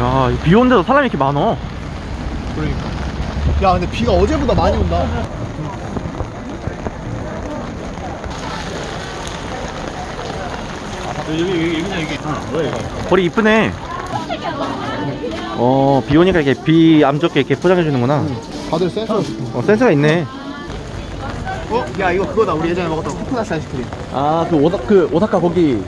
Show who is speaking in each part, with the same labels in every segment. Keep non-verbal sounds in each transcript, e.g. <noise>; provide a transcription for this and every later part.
Speaker 1: 야, 비 오는데도 사람이 이렇게 많어.
Speaker 2: 그러니까. 야 근데 비가 어제보다 많이 온다.
Speaker 3: 여기 여기 여기 여기 있잖아. 뭐야 이거?
Speaker 1: 거리 이쁘네. 어, 비 오니까 이렇게 비 안 좋게 이렇게 포장해 주는구나.
Speaker 2: 다들 센서.
Speaker 1: 어, 센스가 있네.
Speaker 2: 어? 야 이거 그거다. 우리 예전에 먹었던 코코넛 아이스크림.
Speaker 1: 아, 그 오사 그 오사카 거기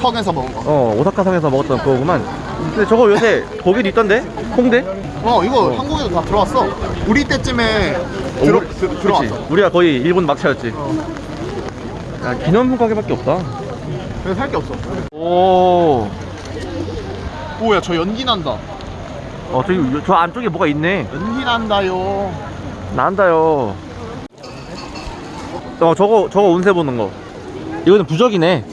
Speaker 2: 석에서 먹은 거.
Speaker 1: 어, 오사카 성에서 먹었던 그거구만. 근데 저거 요새 거기도 있던데? 홍대?
Speaker 2: 어 이거 한국에도 다 들어왔어. 우리 때쯤에 들어
Speaker 1: 우리-
Speaker 2: 들-? 들어왔어.
Speaker 1: 우리가 거의 일본 막차였지. 야, 기념품 가게밖에 없다.
Speaker 2: 그래서 살 게 없어.
Speaker 1: 오.
Speaker 2: 오야 저 연기 난다.
Speaker 1: 어, 저기 요- 저 안쪽에 뭐가 있네.
Speaker 2: 연기 난다요.
Speaker 1: 난다요. 어, 저거 저거 운세 보는 거. 이거는 부적이네.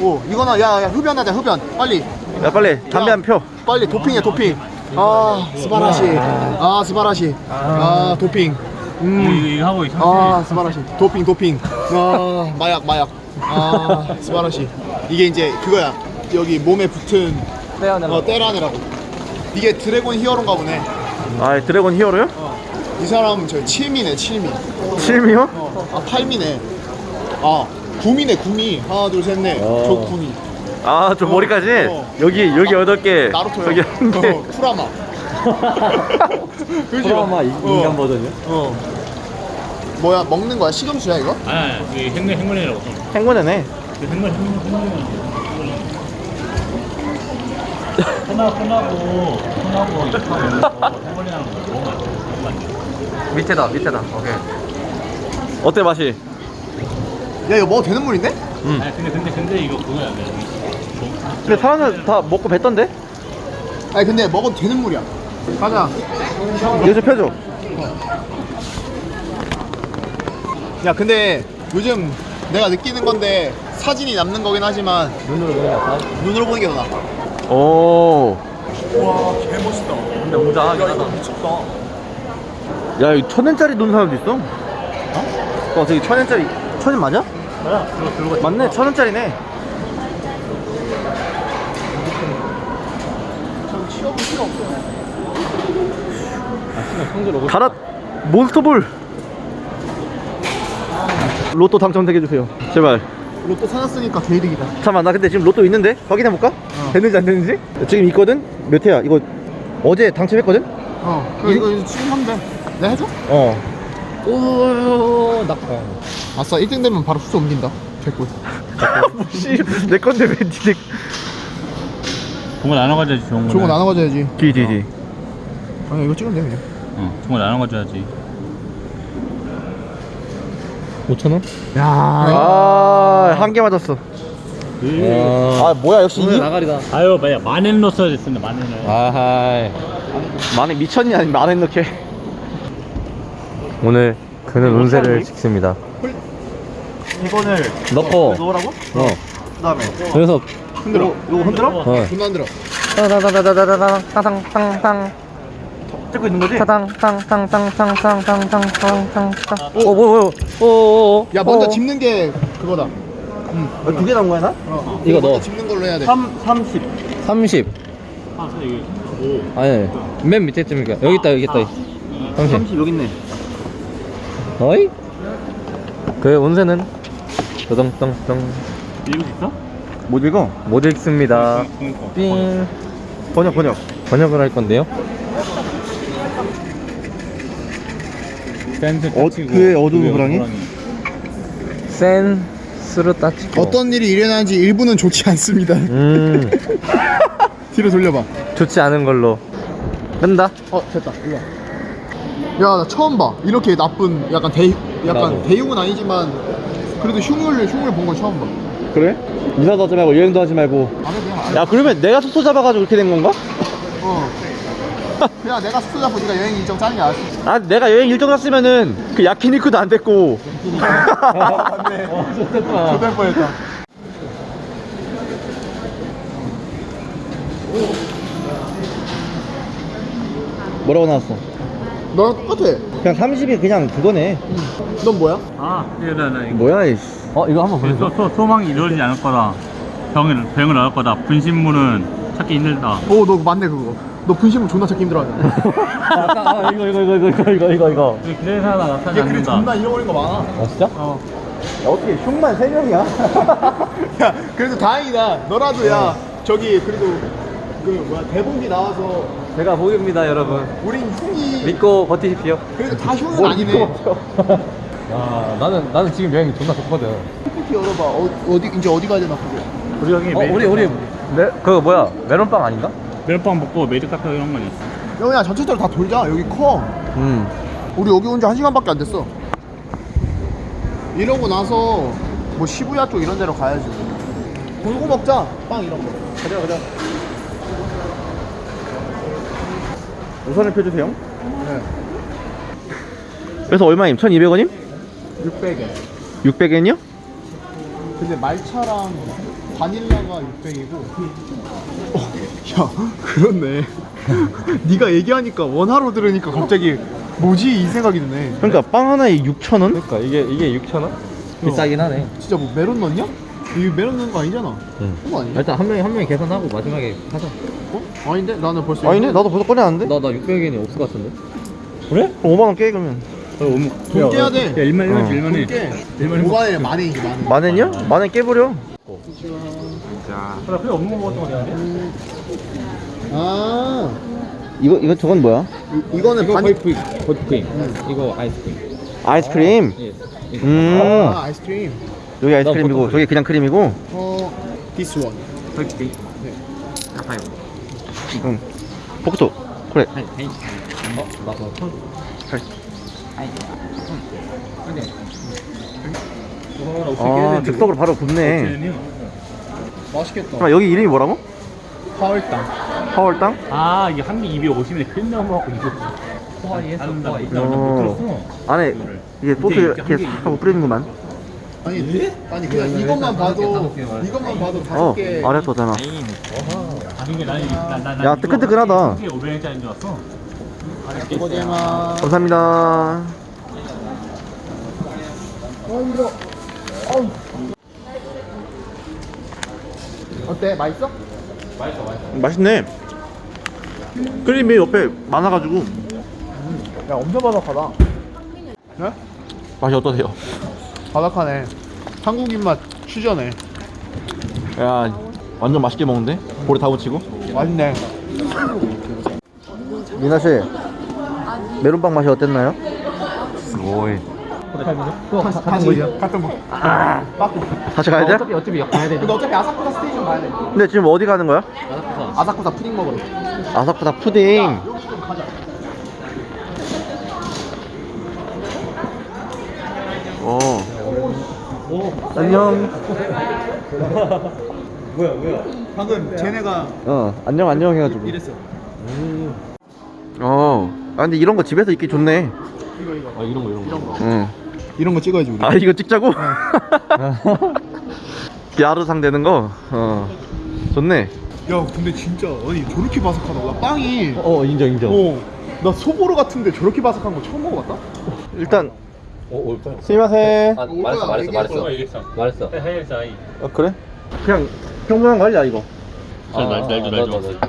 Speaker 2: 오 이거는 야야 흡연하자 흡연. 빨리
Speaker 1: 야, 빨리 담배
Speaker 2: 야.
Speaker 1: 한 표.
Speaker 2: 빨리 도핑해 도핑. 아 스바라시. 아 스바라시. 아 도핑.
Speaker 3: 이거 이거, 이거 하고 있어.
Speaker 2: 아 스바라시 도핑 도핑 아 마약 마약 아 스바라시 이게 이제 그거야 여기 몸에 붙은 어 때라네라고 이게 드래곤 히어로인가 보네
Speaker 1: 아, 드래곤 히어로요?
Speaker 2: 이 사람은 저 칠미네 칠미
Speaker 1: 실미요?
Speaker 2: 아 팔미네 아 구미네 구미 하나 둘 셋넷
Speaker 1: 어.
Speaker 2: 저 구미
Speaker 1: 아, 저 머리까지?
Speaker 2: 어.
Speaker 1: 여기 여기 여덟 개.
Speaker 2: 나루토요
Speaker 1: 한 개.
Speaker 2: 어, 쿠라마? <laughs>
Speaker 1: 드라마 인-
Speaker 2: 어.
Speaker 1: 인간 버전이요?
Speaker 2: 어 뭐야 먹는 거야 시금수야 이거?
Speaker 3: 아, 이 행군 행군이라고.
Speaker 1: 행운이네.
Speaker 3: 그 행군 행군 행군. 끝나고 끝나고 끝나고 행군이라는 거 너무 맛있어.
Speaker 1: 밑에다, 밑에다. 오케이. 어때 맛이?
Speaker 2: 야 이거 먹어도 되는 물인데?
Speaker 1: 음.
Speaker 3: 아니 근데 근데 근데 이거 그거야.
Speaker 1: 근데 사람들 다 먹고 뱉던데?
Speaker 2: 아니 근데 먹어도 되는 물이야 가자
Speaker 1: 이거 좀 펴줘.
Speaker 2: 야 근데 요즘 내가 느끼는 건데 사진이 남는 거긴 하지만
Speaker 1: 눈으로 보는 게 낫다.
Speaker 2: 눈으로 보는 게 더 나아
Speaker 1: 오.
Speaker 2: 와 개멋있다
Speaker 1: 근데 웅장하긴 하다.
Speaker 2: 미쳤다
Speaker 1: 야, 여기 천 원짜리 놓는 사람도 있어. 어? 어, 저기 천 원짜리. 천원 맞아?
Speaker 3: 뭐야? 들어 들어가.
Speaker 1: 맞네, 천 원짜리네.
Speaker 2: 전 취업은 필요 없어
Speaker 3: 성질 오고.
Speaker 1: 가라 몬스터볼. 로또 당첨되게 해주세요. 제발.
Speaker 2: 로또 사놨으니까 개이득이다
Speaker 1: 잠깐만, 나 근데 지금 로또 있는데? 확인해볼까? 됐는지 안 됐는지? 지금 있거든? 몇 회야? 이거 어제 당첨했거든?
Speaker 2: 어 그래, 이거 이거 지금 하면 돼 내가 해줘?
Speaker 1: 어. 오, 낙방.
Speaker 2: 아싸 1등 되면 바로 수소 옮긴다 개꿀
Speaker 1: 씨, 내 건데 왜 니네.
Speaker 3: 좋은 거 나눠 가져야지 좋은 거.
Speaker 2: 좋은 거 나눠 가져야지
Speaker 1: 뒤, 뒤, 뒤.
Speaker 2: 아니 이거 찍으면 돼 그냥
Speaker 3: 어, 좋은 거 나눠 가져야지.
Speaker 1: 5천원?
Speaker 2: 야
Speaker 1: 아, 한 개 맞았어. 아, 뭐야, 역시 이.
Speaker 3: 나가리다. 아유, 뭐야 만엔 넣었어야 됐는데 만엔을.
Speaker 1: 아하이. 만에 미천이 아니면 만원 넣게. 오늘 그는 운세를 찍습니다. 이번을
Speaker 3: 넣고.
Speaker 1: 넣으라고?
Speaker 3: 어.
Speaker 1: 그 다음에.
Speaker 3: 그래서
Speaker 2: 흔들어
Speaker 1: 이거 흔들어?
Speaker 3: 어.
Speaker 2: 존나 흔들어
Speaker 4: 땅땅땅땅땅땅땅땅땅
Speaker 1: 찍고 있는 거지?
Speaker 4: 땅땅땅땅땅땅땅땅땅땅
Speaker 1: 오, 뭐야, 뭐야. 오,
Speaker 2: 야 먼저 짚는 게 그거다
Speaker 1: 두개 나온 거야, 나?
Speaker 2: 어.
Speaker 3: 이거 넣어.
Speaker 2: 짚는 걸로 해야 돼
Speaker 1: 3, 30.
Speaker 3: 30.
Speaker 1: 아,
Speaker 3: 아니, 맨 밑에 쯤이니까. 여기 있다, 여기 있다. 30.
Speaker 1: 30 여기 있네.
Speaker 3: 어이? 그 떠덩떠덩
Speaker 1: 읽을 수 있어? 못 읽어?
Speaker 3: 못 읽습니다. 삥.
Speaker 1: 번역, 번역.
Speaker 3: 번역을 할 건데요.
Speaker 1: 어, 그의 어두운 호랑이?
Speaker 3: 센 스르 따치고.
Speaker 2: 어떤 일이 일어나는지 일부는 좋지 않습니다
Speaker 3: 음, <laughs>
Speaker 2: 뒤로 돌려봐
Speaker 3: 좋지 않은 걸로. 끈다.
Speaker 2: 어 됐다 일로 야나 처음 봐 이렇게 나쁜 약간 대 약간
Speaker 3: 나도.
Speaker 2: 대용은 아니지만 그래도 흉을 흉을 본건 처음 봐
Speaker 1: 그래? 이사도 하지 말고 여행도 하지 말고. 야, 그러면 내가 숙소 잡아가지고 그렇게 된 건가?
Speaker 2: 어 그냥 내가 숙소 잡고 네가 여행 일정 짜는 게 알았어
Speaker 1: 아, 내가 여행 일정 짰으면은 그 야키니쿠도 안 됐고.
Speaker 2: 맞네 어 좋댔다 좋댈 뻔했다
Speaker 1: 뭐라고 나왔어?
Speaker 2: 너랑 똑같아
Speaker 1: 그냥 30이 그냥 그거네.
Speaker 2: 넌 뭐야?
Speaker 3: 아, 이거 나, 나 이거.
Speaker 1: 뭐야, 이씨. 어, 이거 한번
Speaker 3: 소, 소, 소 망이 이루어지지 않을 거다. 병을, 병을 얻을 거다. 분신문은
Speaker 4: 찾기 힘들다.
Speaker 2: 오, 너 맞네 그거. 너 분신물 존나 찾기 힘들어하잖아.
Speaker 3: 아, <laughs> 이거 이거 이거 이거 이거 이거 이거.
Speaker 4: 그래서 하나 나타나지
Speaker 2: 얘 그래 존나 잃어버린 거 많아.
Speaker 3: 아 진짜?
Speaker 2: 어.
Speaker 1: 야, 어떻게 흉만 3명이야? <laughs>
Speaker 2: 야, 그래도 다행이다. 너라도 야, 저기 그래도 그 뭐야 대본기 나와서
Speaker 3: 제가 보입니다 여러분.
Speaker 2: 우린 흉이
Speaker 3: 믿고 버티십시오.
Speaker 2: 그래도 다 흉은 아니네. <laughs>
Speaker 3: 아 나는 나는 지금 여행 존나 좋거든.
Speaker 2: PPT 열어봐. 어, 어디 이제 어디 가야 되나 그게.
Speaker 4: 우리 형이
Speaker 3: 어 우리 우리 메, 그거 뭐야 메론빵 아닌가?
Speaker 4: 멜빵 먹고 메리 카페 이런 건 있어.
Speaker 2: 야, 그냥 전체적으로 다 돌자. 여기 커.
Speaker 3: 음.
Speaker 2: 우리 여기 온 지 한 시간밖에 안 됐어. 이러고 나서 뭐 시부야 쪽 이런 데로 가야지. 골고 먹자. 빵 이런 거.
Speaker 1: 가자 가자 우선을 펴주세요
Speaker 2: 네.
Speaker 1: 그래서 얼마임? 1200원임?
Speaker 2: 600엔.
Speaker 1: 600엔이요?
Speaker 2: 근데 말차랑 바닐라가 600이고. 어, 야, 그렇네. <laughs> 네가 얘기하니까 원화로 들으니까 갑자기 뭐지 이 생각이 드네.
Speaker 1: 그러니까 빵 하나에 6,000원?
Speaker 3: 그러니까 이게 이게 6천 원? 비싸긴 하네.
Speaker 2: 진짜 뭐 메론 넣냐? 이게 메론 넣는 거 아니잖아.
Speaker 3: 응.
Speaker 2: 그거 아니야?
Speaker 3: 일단 한 명이 한 명이 계산하고 마지막에 하자.
Speaker 2: 어? 아닌데? 나는 벌써
Speaker 1: 아니네 나도 벌써 꺼내놨는데?
Speaker 3: 나나 600엔이 없을 것 같은데.
Speaker 4: 그래?
Speaker 1: 그럼 5만원 깨 그러면
Speaker 2: 돈 깨야 돼.
Speaker 4: 야 1만 1만
Speaker 1: 어.
Speaker 4: 1만 해.
Speaker 2: 깨.
Speaker 4: 일만에
Speaker 2: 5만원에 만원이지 만원.
Speaker 1: 만엔이요? 만엔 깨버려
Speaker 4: 나 필요 없는 거 먹었던 거 같은데.
Speaker 2: 아,
Speaker 1: 이거 이거 저건 뭐야?
Speaker 2: 이, 이거는
Speaker 3: 이거
Speaker 2: 바닐.
Speaker 3: 호이프 호이프크림. 이거 아이스크림.
Speaker 1: 아이스크림
Speaker 3: 예.
Speaker 1: 음
Speaker 2: 아, 아이스크림.
Speaker 1: 여기 아이스크림이고. 저기 그냥 크림이고
Speaker 2: 어, this one.
Speaker 3: 호이프크림.
Speaker 2: 네.
Speaker 3: 아파요.
Speaker 1: 응 포크토 그래
Speaker 3: 하이 하이. 어 나도 손.
Speaker 1: 하이.
Speaker 3: 하이. 근데.
Speaker 1: 아 즉석으로 바로 붙네
Speaker 4: 네.
Speaker 2: 맛있겠다.
Speaker 1: 그럼 여기 이름이 뭐라고?
Speaker 2: 파월당.
Speaker 1: 파월땅?
Speaker 4: 아 이게 한개 250원에 크림 넣어 먹고 이거.
Speaker 3: 하와이에서
Speaker 4: 다른다.
Speaker 3: 하와이.
Speaker 4: 나못
Speaker 1: 어. 안에 이게 소스 이렇게 싹 하고 뿌리는구만
Speaker 2: 아니, 아니 그냥 이것만 봐도 이것만 봐도 다섯
Speaker 1: 어
Speaker 2: 개.
Speaker 1: 아래 거잖아 야, 뜨끈뜨끈하다.
Speaker 4: 500원짜리인 줄 알았어.
Speaker 1: 감사합니다
Speaker 2: 어때? 맛있어?
Speaker 1: 맛있네 크림이 옆에 많아가지고
Speaker 2: 야, 엄청 바삭하다. 네?
Speaker 1: 맛이 어떠세요?
Speaker 2: 바삭하네. 한국인 맛 추전해.
Speaker 1: 야 완전 맛있게 먹는데? 볼에 다 붙이고
Speaker 2: 맛있네.
Speaker 1: 미나씨 메론빵 맛이 어땠나요? 오이
Speaker 2: 같은 거죠? 같은 거.
Speaker 1: 다시 가야 돼?
Speaker 3: 어차피 어차피 가야 돼.
Speaker 2: 근데 어차피 아사쿠사 station 가야 돼.
Speaker 1: 근데 지금 어디 가는 거야?
Speaker 2: 아사쿠사 푸딩 먹으러.
Speaker 1: 아사쿠사 푸딩
Speaker 2: 여기 좀 가자.
Speaker 1: 오. 안녕 <laughs>
Speaker 2: 방금 쟤네가
Speaker 1: 어 안녕 안녕 해가지고
Speaker 2: 이랬어.
Speaker 1: 어. 아 근데 이런 거 집에서 입기 좋네.
Speaker 2: 이거 이거.
Speaker 3: 아 이런 거 이런 거.
Speaker 2: 이런 거.
Speaker 1: 응.
Speaker 2: 이런 거 찍어야지 우리.
Speaker 1: 아 이거 찍자고? <laughs> 야르상 되는 거. 어. 좋네.
Speaker 2: 야 근데 진짜 아니 저렇게 바삭하다. 나 빵이.
Speaker 3: 어 인정 인정.
Speaker 2: 어. 나 소보로 같은데 저렇게 바삭한 거 처음 먹어봤다.
Speaker 1: 일단
Speaker 3: 어 올까?
Speaker 1: 스미마세.
Speaker 3: 아 말했어 말했어 말했어.
Speaker 4: 얘기했어.
Speaker 3: 말했어.
Speaker 4: 하이엘스 아이.
Speaker 1: 어 그래? 그냥 평범한 거 아니야 이거.
Speaker 4: 날- 날- 날도, 날도.
Speaker 3: 아,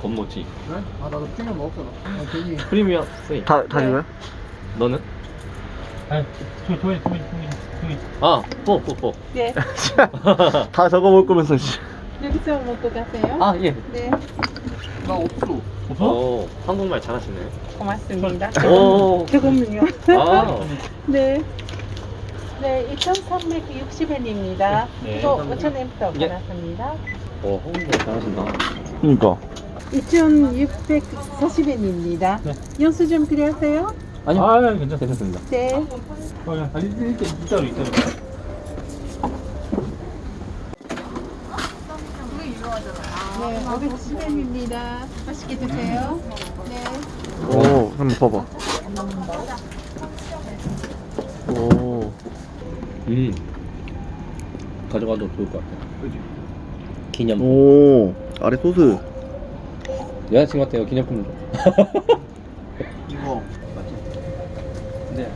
Speaker 3: 건모지.
Speaker 2: 아 나도 핑을 먹었잖아. 아, 괜히.
Speaker 3: 프리미엄.
Speaker 1: 다 다 이거야?
Speaker 3: 너는?
Speaker 4: 아이, 토이 토이 토이 토이 토이.
Speaker 3: 아, 뽀, 뽀, 뽀.
Speaker 5: 네,
Speaker 1: 다 적어 먹을 거면서. 씨.
Speaker 5: 여기서 먹고 가세요.
Speaker 3: 아, 예.
Speaker 5: 네,
Speaker 2: 나 없어.
Speaker 3: 어, 한국말 잘하시네.
Speaker 5: 고맙습니다.
Speaker 3: 오.
Speaker 5: 조금요.
Speaker 3: 아, <laughs>
Speaker 5: 네. 네, 2,360원입니다.
Speaker 4: 네.
Speaker 5: 5,000원 더
Speaker 3: 예.
Speaker 5: 받았습니다.
Speaker 3: 어, 한국말 잘하신다.
Speaker 1: 그러니까.
Speaker 5: 2,640원입니다. 영수증 필요하세요?
Speaker 3: 아니요.
Speaker 4: 아, 괜찮
Speaker 3: 괜찮습니다.
Speaker 5: 네.
Speaker 4: 어, 야, 아니, 이렇게 이따로 이따로.
Speaker 5: 네, 510원입니다. 맛있게 드세요. 네.
Speaker 1: 오 한번 봐봐. 오.
Speaker 3: 음. 가져가도 좋을 것 같아. 기념.
Speaker 1: 오. 아래 소스.
Speaker 3: 여자친구한테 이거 기념품 줘.
Speaker 2: 이거.
Speaker 3: 네.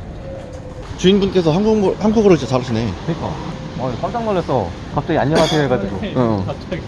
Speaker 1: 주인분께서 한국어 한국어를 진짜 잘하시네.
Speaker 3: 그니까. 어, 깜짝 놀랐어. 갑자기 안녕하세요 해가지고.
Speaker 1: 어.
Speaker 4: 갑자기.